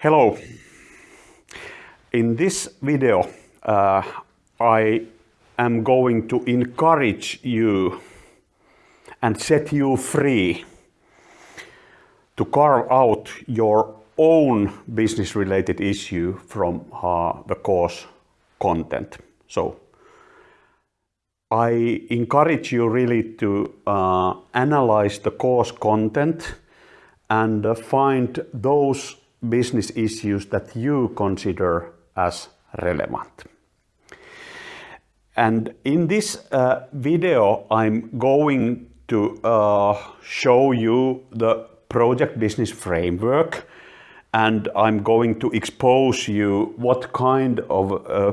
Hello. In this video, uh, I am going to encourage you and set you free to carve out your own business related issue from uh, the course content. So I encourage you really to uh, analyze the course content and uh, find those business issues that you consider as relevant. And in this uh, video, I'm going to uh, show you the project business framework and I'm going to expose you what kind of uh,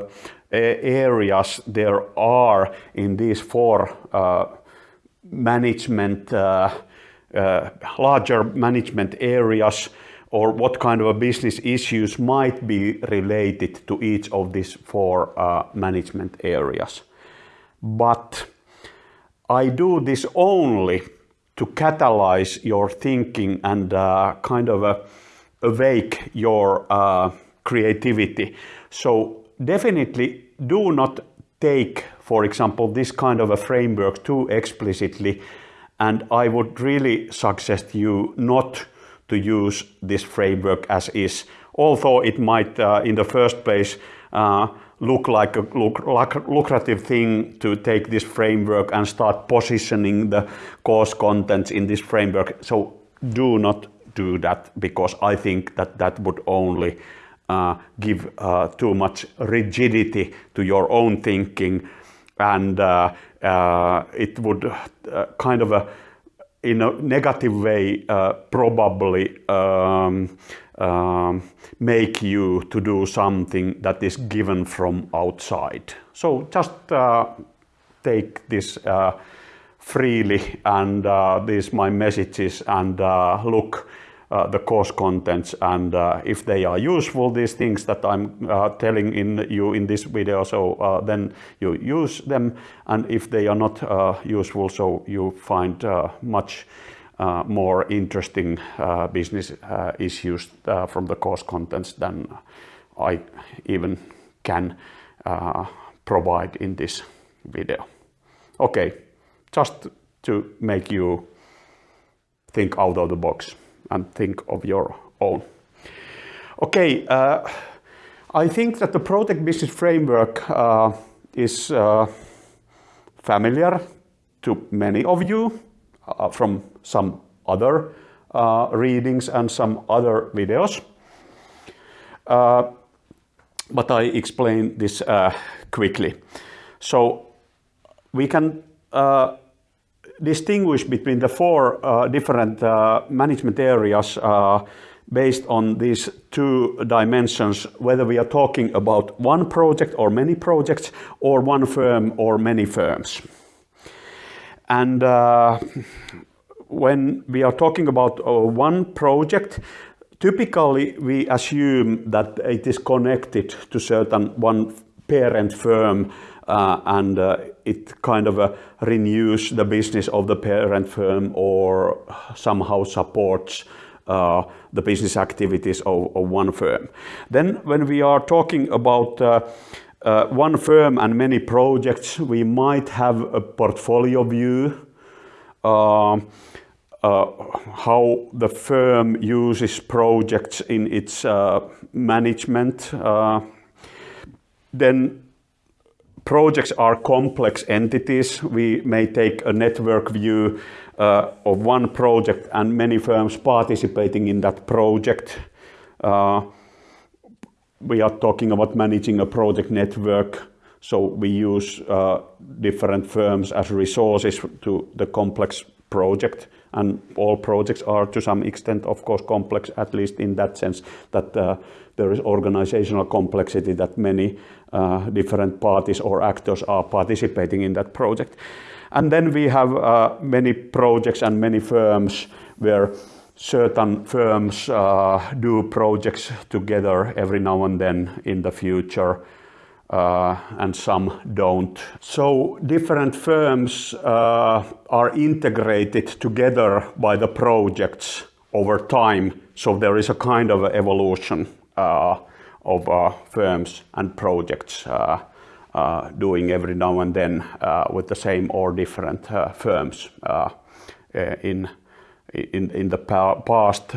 areas there are in these four uh, management, uh, uh, larger management areas or what kind of business issues might be related to each of these four uh, management areas. But I do this only to catalyze your thinking and uh, kind of uh, awake your uh, creativity. So definitely do not take, for example, this kind of a framework too explicitly. And I would really suggest you not to use this framework as is, although it might uh, in the first place uh, look like a lucrative thing to take this framework and start positioning the course contents in this framework. So do not do that because I think that that would only uh, give uh, too much rigidity to your own thinking and uh, uh it would uh, kind of a in a negative way uh, probably um, um, make you to do something that is given from outside. So just uh, take this uh, freely and uh, these my messages and uh, look uh, the course contents and uh, if they are useful these things that I'm uh, telling in you in this video so uh, then you use them and if they are not uh, useful so you find much more interesting business issues from the course contents than I even can provide in this video. Okay, just to make you think out of the box and think of your own. Okay, uh, I think that the project business framework uh, is uh, familiar to many of you uh, from some other uh, readings and some other videos. Uh, but I explain this quickly. So we can distinguish between the four uh, different uh, management areas uh, based on these two dimensions, whether we are talking about one project or many projects, or one firm or many firms. And uh, when we are talking about uh, one project, typically we assume that it is connected to certain one parent firm and uh, it kind of uh, renews the business of the parent firm or somehow supports uh, the business activities of, of, one firm. Then when we are talking about uh, uh, one firm and many projects, we might have a portfolio view, how the firm uses projects in its management. then projects are complex entities. We may take a network view uh, of one project and many firms participating in that project. Uh, we are talking about managing a project network. So we use uh, different firms as resources to the complex project and all projects are to some extent of course complex at least in that sense that uh, there is organizational complexity that many uh, different parties or actors are participating in that project. And then we have uh, many projects and many firms where certain firms uh, do projects together every now and then in the future uh, and some don't. So different firms uh, are integrated together by the projects over time. So there is a kind of evolution uh, of uh, firms and projects uh, uh, doing every now and then with the same or different firms in, in, in the past,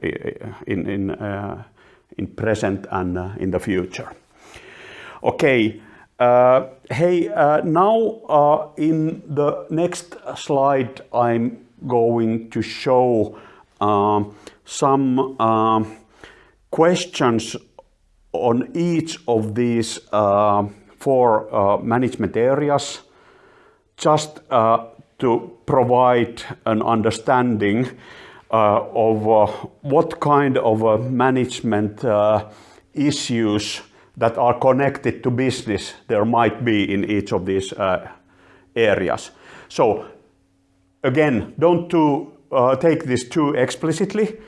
in, in, in present and in the future. Okay, uh, hey, uh, now uh, in the next slide I'm going to show um, some um, questions on each of these uh, four uh, management areas just uh, to provide an understanding of what kind of management issues that are connected to business there might be in each of these uh, areas. So again, don't too, uh, take this too explicitly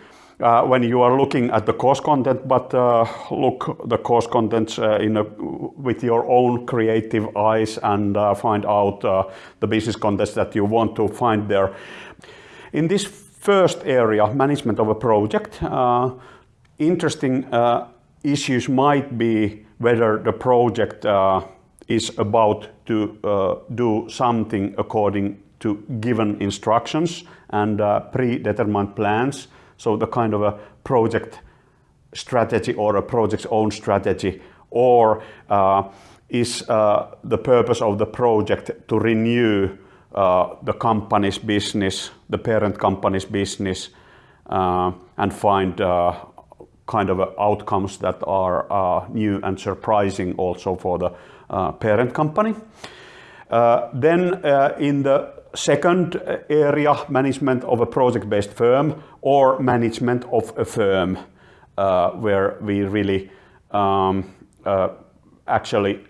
uh, when you are looking at the course content, but uh, look the course contents uh, in a, with your own creative eyes and uh, find out the business contents that you want to find there. In this first area, management of a project, interesting issues might be whether the project uh, is about to uh, do something according to given instructions and uh, predetermined plans. So the kind of a project strategy or a project's own strategy or uh, is uh, the purpose of the project to renew uh, the company's business, the parent company's business and find kind of outcomes that are uh, new and surprising also for the uh, parent company. Uh, then uh, in the second area, management of a project-based firm or management of a firm, uh, where we really um, uh, actually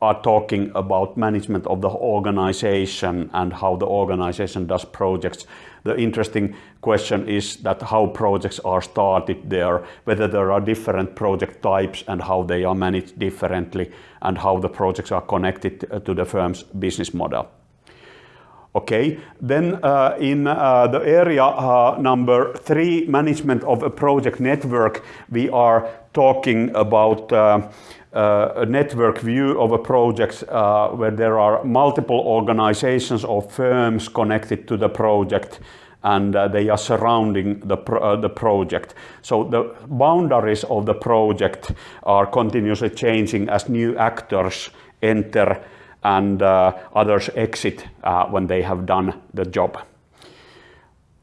are talking about management of the organization and how the organization does projects the interesting question is that how projects are started there, whether there are different project types and how they are managed differently and how the projects are connected to the firm's business model. Okay, then uh, in uh, the area uh, number three, management of a project network, we are talking about uh, uh, a network view of a project uh, where there are multiple organizations or firms connected to the project and uh, they are surrounding the, pro uh, the project. So the boundaries of the project are continuously changing as new actors enter and uh, others exit when they have done the job.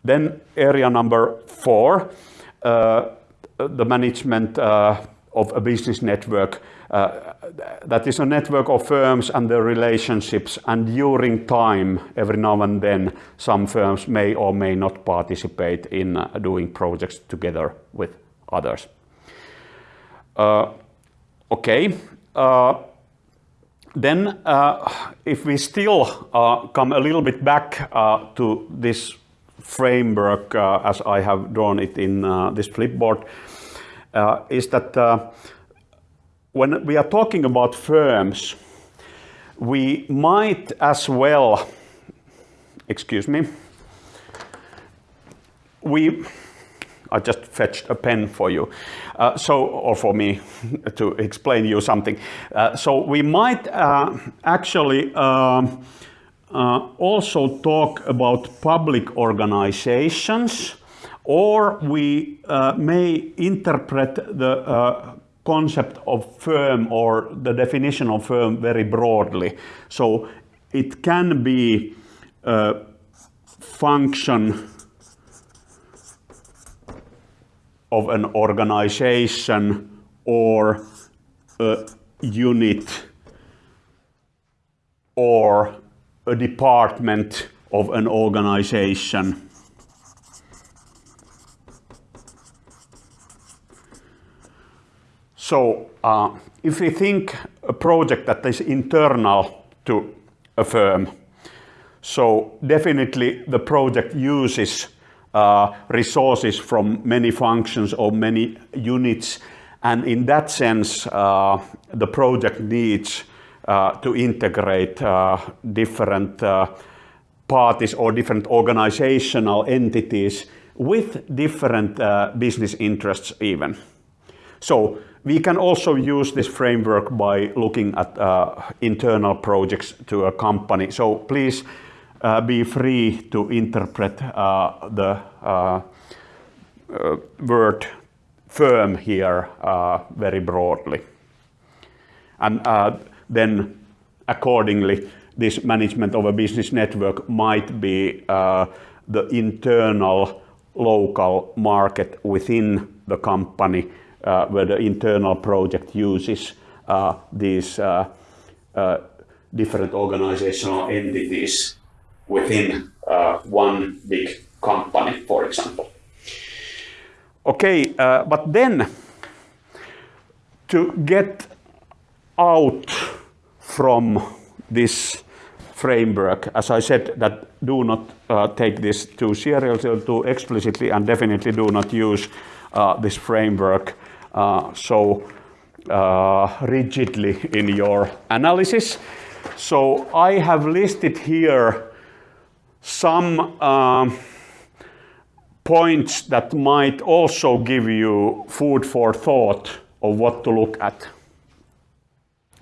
Then area number four, the management of a business network uh, that is a network of firms and their relationships and during time every now and then some firms may or may not participate in uh, doing projects together with others. Uh, okay, uh, then uh, if we still uh, come a little bit back to this framework as I have drawn it in this flipboard, is that when we are talking about firms, we might as well, excuse me, we, I just fetched a pen for you, uh, so, or for me to explain you something. Uh, so we might uh, actually um, uh, also talk about public organizations or we uh, may interpret the uh, concept of firm or the definition of firm very broadly. So it can be a function of an organization or a unit or a department of an organization. So uh, if we think a project that is internal to a firm, so definitely the project uses uh, resources from many functions or many units and in that sense uh, the project needs to integrate uh, different uh, parties or different organizational entities with different uh, business interests even. So we can also use this framework by looking at uh, internal projects to a company. So please uh, be free to interpret uh, the uh, uh, word firm here very broadly. And then accordingly, this management of a business network might be the internal local market within the company uh, where the internal project uses uh, these uh, different organizational entities within one big company, for example. Okay, but then to get out from this framework, as I said, that do not uh, take this too seriously too explicitly, and definitely do not use uh, this framework uh, so uh, rigidly in your analysis. So I have listed here some um, points that might also give you food for thought of what to look at.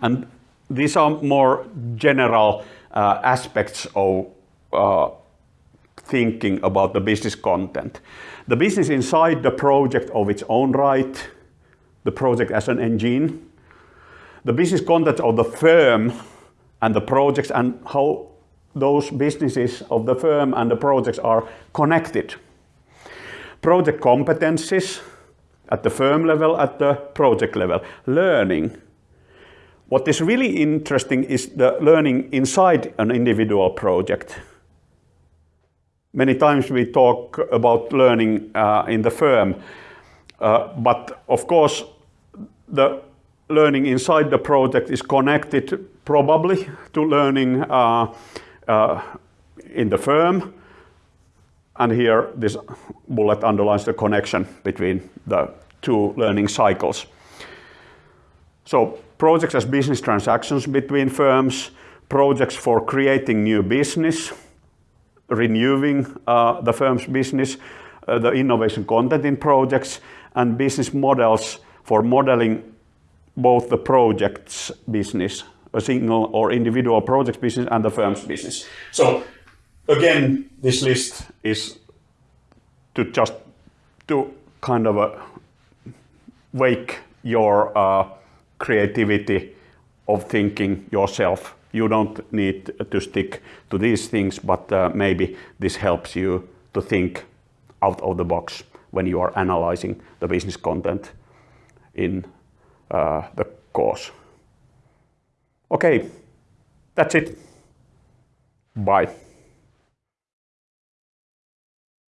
And these are more general uh, aspects of uh, thinking about the business content. The business inside the project of its own right, the project as an engine, the business content of the firm and the projects and how those businesses of the firm and the projects are connected. Project competencies at the firm level, at the project level. Learning. What is really interesting is the learning inside an individual project. Many times we talk about learning uh, in the firm, uh, but of course the learning inside the project is connected probably to learning uh, uh, in the firm. And here this bullet underlines the connection between the two learning cycles. So projects as business transactions between firms, projects for creating new business, renewing uh, the firm's business, uh, the innovation content in projects, and business models for modeling both the project's business, a single or individual project business and the firm's business. So again, this list is to just to kind of uh, wake your uh, creativity of thinking yourself. You don't need to stick to these things, but uh, maybe this helps you to think out of the box when you are analyzing the business content in uh, the course. Okay, that's it. Bye.